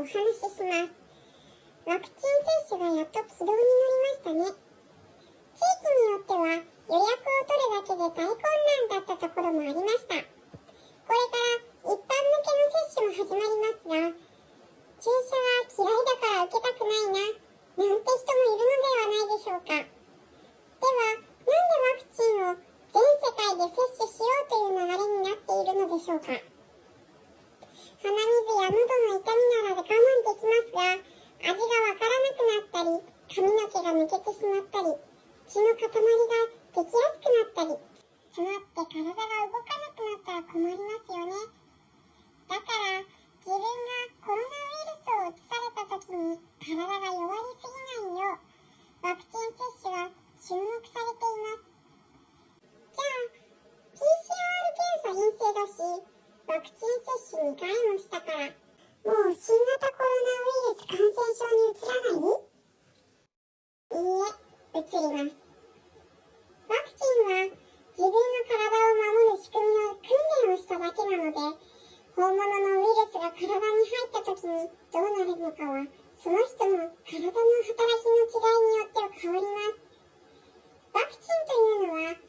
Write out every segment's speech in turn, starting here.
お話しします。ワクチン接種がやっと軌道に乗りましたね。地域によっては予約を取るだけで大混乱だったところもありました。これから一般向けの接種も始まりますが、注射は嫌いだから受けたくないな、なんて人もいるのではないでしょうか。では、なんでワクチンを全世界で接種しようという流れになっているのでしょうか。鼻水や喉の痛みならで我慢できますが、味がわからなくなったり、髪の毛が抜けてしまったり、血の塊ができやすくなったり、詰まって体が動かなくなったら困りますよね。だから、自分がコロナウイルスを移された時に体が弱りすぎないよう、ワクチン接種は注目されています。じゃあ、PCR 検査陰性だし、ワクチン接種2回もしたから、もう新型コロナウイルス感染症に移らない？いいえ、移ります。ワクチンは自分の体を守る仕組みの訓練をしただけなので、本物のウイルスが体に入った時にどうなるのかは、その人の体の働きの違いによっては変わります。ワクチンというのは、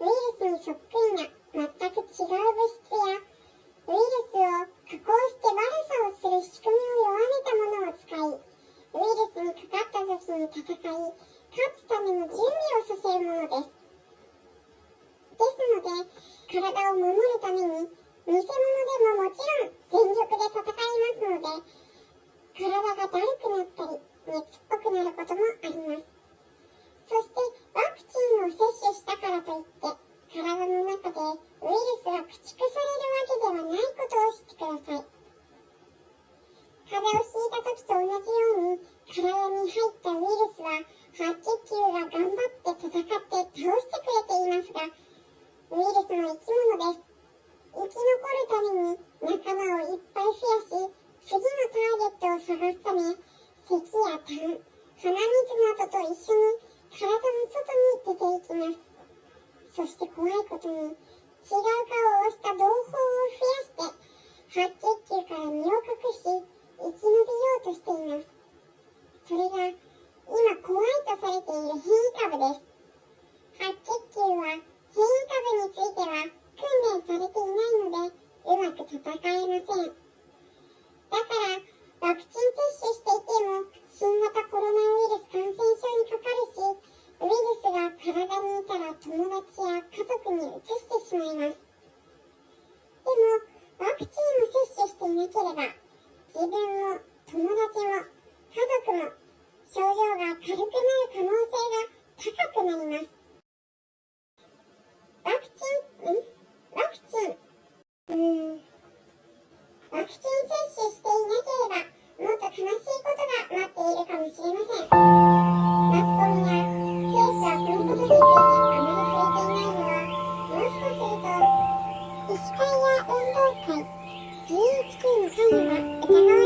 ウイルスにそっくりな全く違う物質やウイルスを加工して悪さをする仕組みを弱めたものを使い、ウイルスにかかった時に戦い、勝つための準備をさせるものです。ですので、体を守るために、偽物でももちろん全力で戦いますので、体がだるくなったり、熱っぽくなることもあります。そして、ワクチンを接種したからといって、体の中でウイルスが駆逐されるわけではないことを知ってください。風邪をひいた時と同じように、体に入ったウイルスは白血球が頑張って戦って倒してくれていますが、ウイルスの生き物です。生き残るために仲間をいっぱい増やし、次のターゲットを探すため、咳や痰、鼻水などと一緒に体の外に出ていきます。そして怖いことに、違う顔をした同胞を増やして、白血球から身を隠し、生き延びようとしています。それが、今怖いとされている変異株です。白血球は、変異株については、訓練されていないので、うまく戦えません。だから、ワクチン接種していても、新型コロナウイルス感染症にかかるし、ウイルスが体にいたら友達や家族に移しまいます。でも、ワクチンを接種していなければ、自分も友達も家族も症状が軽くなる可能性が高くなります。ワクチン、ん？ワクチン、うーん。ワクチン接 If you